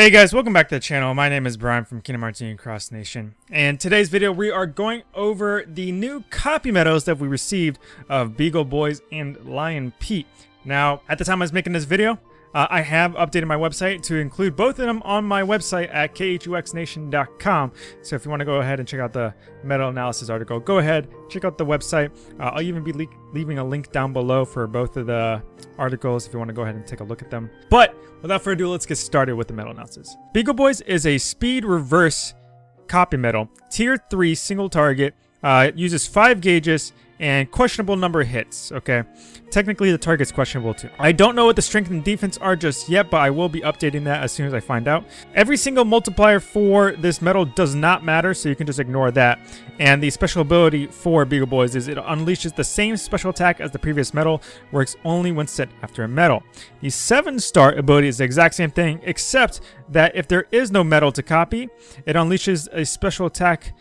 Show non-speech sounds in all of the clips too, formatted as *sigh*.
Hey guys, welcome back to the channel. My name is Brian from Kingdom Hearts Union Cross Nation. And today's video, we are going over the new copy medals that we received of Beagle Boys and Lion Pete. Now, at the time I was making this video, uh, I have updated my website to include both of them on my website at khuxnation.com. So if you want to go ahead and check out the medal analysis article, go ahead, check out the website. Uh, I'll even be le leaving a link down below for both of the articles if you want to go ahead and take a look at them. But without further ado, let's get started with the medal analysis. Beagle Boys is a speed reverse copy metal, tier 3 single target, uh, it uses 5 gauges and questionable number of hits, okay? Technically, the target's questionable too. I don't know what the strength and defense are just yet, but I will be updating that as soon as I find out. Every single multiplier for this medal does not matter, so you can just ignore that. And the special ability for Beagle Boys is it unleashes the same special attack as the previous medal, works only when set after a medal. The 7-star ability is the exact same thing, except that if there is no medal to copy, it unleashes a special attack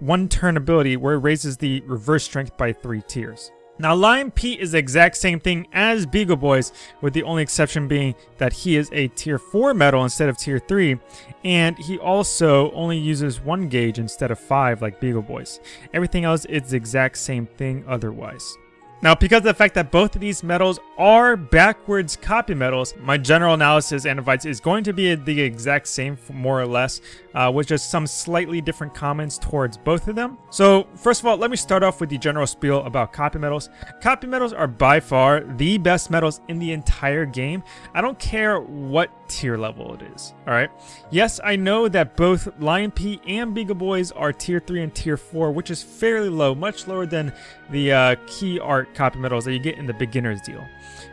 one turn ability where it raises the reverse strength by three tiers. Now, Lion Pete is the exact same thing as Beagle Boys, with the only exception being that he is a Tier 4 medal instead of Tier 3, and he also only uses one gauge instead of five like Beagle Boys. Everything else is the exact same thing otherwise. Now, because of the fact that both of these medals are backwards copy medals, my general analysis and advice is going to be the exact same, more or less, uh, with just some slightly different comments towards both of them. So, first of all, let me start off with the general spiel about copy medals. Copy medals are by far the best medals in the entire game. I don't care what tier level it is, alright? Yes, I know that both Lion Pete and Beagle Boys are tier 3 and tier 4, which is fairly low, much lower than the uh, key art copy metals that you get in the beginner's deal.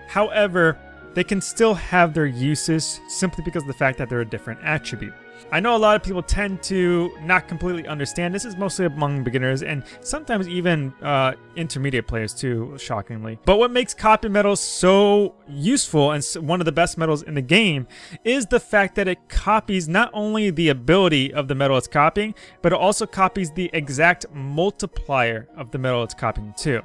However, they can still have their uses simply because of the fact that they're a different attribute. I know a lot of people tend to not completely understand. This is mostly among beginners and sometimes even uh, intermediate players too, shockingly. But what makes copy metals so useful and one of the best metals in the game is the fact that it copies not only the ability of the metal it's copying, but it also copies the exact multiplier of the metal it's copying too.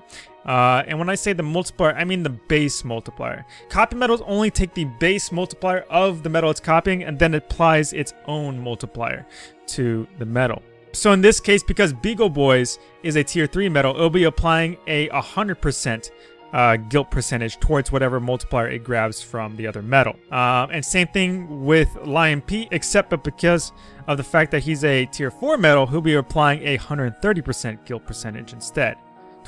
Uh, and when I say the multiplier, I mean the base multiplier. Copy metals only take the base multiplier of the metal it's copying and then applies its own multiplier to the metal. So in this case, because Beagle Boys is a tier 3 metal, it'll be applying a 100% uh, guilt percentage towards whatever multiplier it grabs from the other metal. Um, and same thing with Lion Pete, except but because of the fact that he's a tier 4 metal, he'll be applying a 130% guilt percentage instead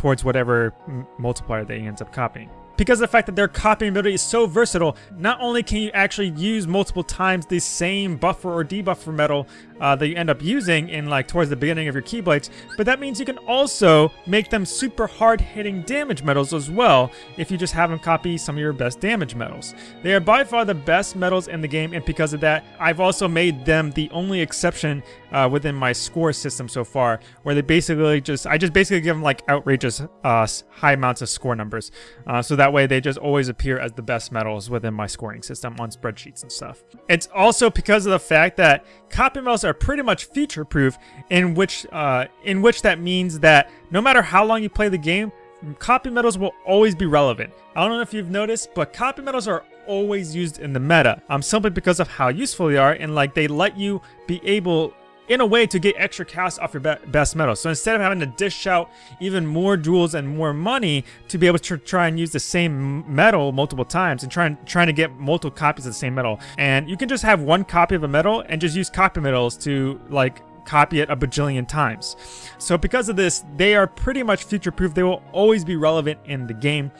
towards whatever multiplier they ends up copying. Because of the fact that their copying ability is so versatile, not only can you actually use multiple times the same buffer or debuffer metal uh, that you end up using in like towards the beginning of your Keyblades, but that means you can also make them super hard hitting damage metals as well if you just have them copy some of your best damage metals. They are by far the best metals in the game and because of that, I've also made them the only exception uh, within my score system so far, where they basically just, I just basically give them like outrageous uh, high amounts of score numbers. Uh, so that way they just always appear as the best medals within my scoring system on spreadsheets and stuff. It's also because of the fact that copy medals are pretty much feature-proof, in which uh, in which that means that no matter how long you play the game, copy medals will always be relevant. I don't know if you've noticed, but copy medals are always used in the meta, um, simply because of how useful they are, and like they let you be able in a way to get extra cash off your best metal. So instead of having to dish out even more jewels and more money to be able to try and use the same metal multiple times and trying trying to get multiple copies of the same metal. and you can just have one copy of a metal and just use copy metals to like copy it a bajillion times. So because of this, they are pretty much future-proof. They will always be relevant in the game,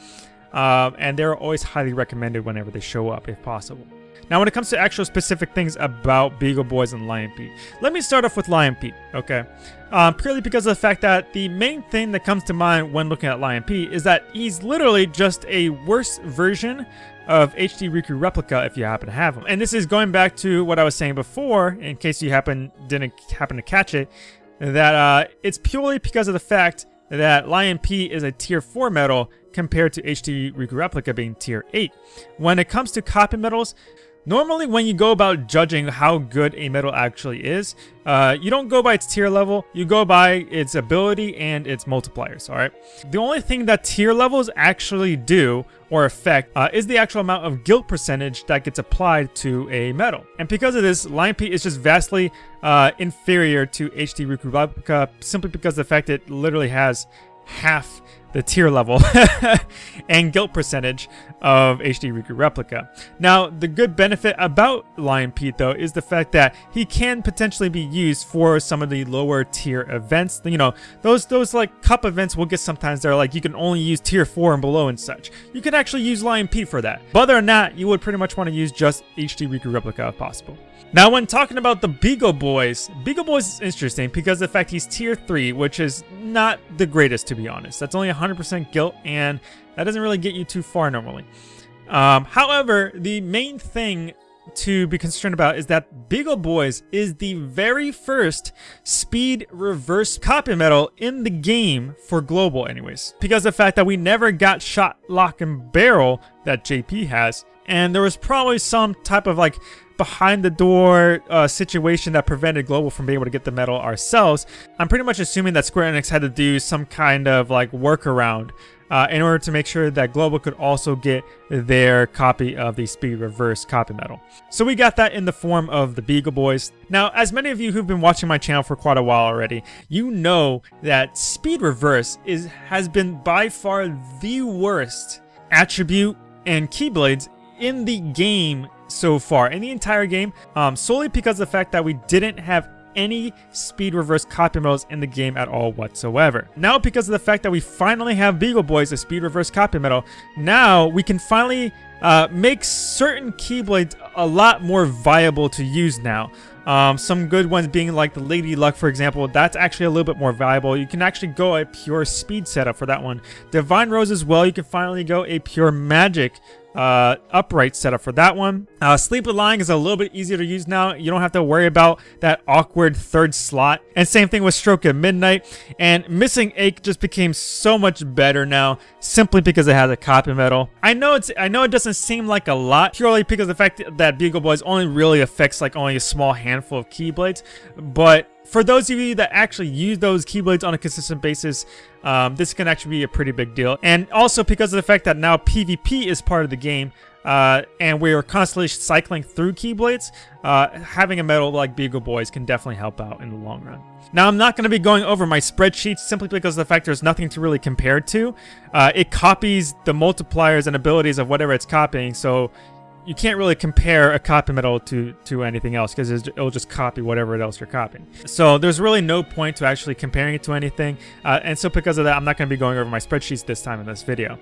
uh, and they're always highly recommended whenever they show up, if possible. Now, when it comes to actual specific things about Beagle Boys and Lion Pete, let me start off with Lion Pete, okay? Um, purely because of the fact that the main thing that comes to mind when looking at Lion Pete is that he's literally just a worse version of HD Riku Replica if you happen to have him. And this is going back to what I was saying before, in case you happen didn't happen to catch it, that uh, it's purely because of the fact that Lion Pete is a tier 4 medal compared to HD Riku Replica being tier 8. When it comes to copy medals, Normally, when you go about judging how good a metal actually is, uh, you don't go by its tier level, you go by its ability and its multipliers, alright? The only thing that tier levels actually do or affect uh, is the actual amount of guilt percentage that gets applied to a metal. And because of this, Lion Pete is just vastly uh, inferior to HD Riku simply because the fact it literally has half the tier level *laughs* and guilt percentage of HD Riku Replica. Now, the good benefit about Lion Pete, though, is the fact that he can potentially be used for some of the lower tier events. You know, those those like cup events we'll get sometimes they're like you can only use tier 4 and below and such. You can actually use Lion Pete for that. But other than that, you would pretty much want to use just HD Riku Replica if possible. Now, when talking about the Beagle Boys, Beagle Boys is interesting because the fact he's tier 3, which is not the greatest, to be honest. That's only 100% guilt, and that doesn't really get you too far normally. Um, however, the main thing to be concerned about is that Beagle Boys is the very first speed reverse copy metal in the game for global anyways. Because the fact that we never got shot, lock, and barrel that JP has, and there was probably some type of like behind the door uh, situation that prevented Global from being able to get the metal ourselves, I'm pretty much assuming that Square Enix had to do some kind of like workaround uh, in order to make sure that Global could also get their copy of the Speed Reverse copy metal. So we got that in the form of the Beagle Boys. Now, as many of you who've been watching my channel for quite a while already, you know that Speed Reverse is has been by far the worst attribute and Keyblades in the game so far in the entire game, um, solely because of the fact that we didn't have any speed reverse copy metals in the game at all whatsoever. Now because of the fact that we finally have Beagle Boys, a speed reverse copy metal, now we can finally uh, make certain Keyblades a lot more viable to use now. Um, some good ones being like the Lady Luck, for example. That's actually a little bit more valuable. You can actually go a pure speed setup for that one. Divine Rose as well. You can finally go a pure magic uh, upright setup for that one. Uh, Sleeping Lion is a little bit easier to use now. You don't have to worry about that awkward third slot. And same thing with Stroke of Midnight. And Missing Ache just became so much better now simply because it has a copy metal. I know it's I know it doesn't seem like a lot purely because the fact that Beagle Boys only really affects like only a small handful of Keyblades, but for those of you that actually use those Keyblades on a consistent basis, um, this can actually be a pretty big deal. And also because of the fact that now PvP is part of the game, uh, and we're constantly cycling through Keyblades, uh, having a metal like Beagle Boys can definitely help out in the long run. Now, I'm not going to be going over my spreadsheets simply because of the fact there's nothing to really compare to. Uh, it copies the multipliers and abilities of whatever it's copying, so you can't really compare a copy metal to to anything else because it'll just copy whatever else you're copying. So there's really no point to actually comparing it to anything. Uh, and so because of that, I'm not going to be going over my spreadsheets this time in this video.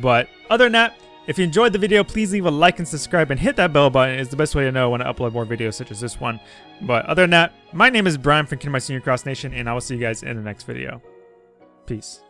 But other than that, if you enjoyed the video, please leave a like and subscribe and hit that bell button It's the best way to know when I upload more videos such as this one. But other than that, my name is Brian from Kingdom Hearts Union Cross Nation and I will see you guys in the next video. Peace.